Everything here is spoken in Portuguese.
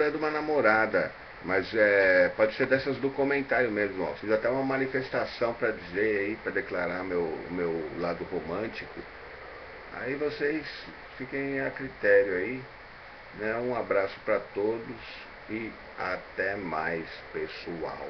é de uma namorada, mas é, pode ser dessas do comentário mesmo. Ó. Fiz até uma manifestação para dizer aí, para declarar meu, meu lado romântico. Aí vocês fiquem a critério aí. Né? Um abraço para todos e até mais, pessoal.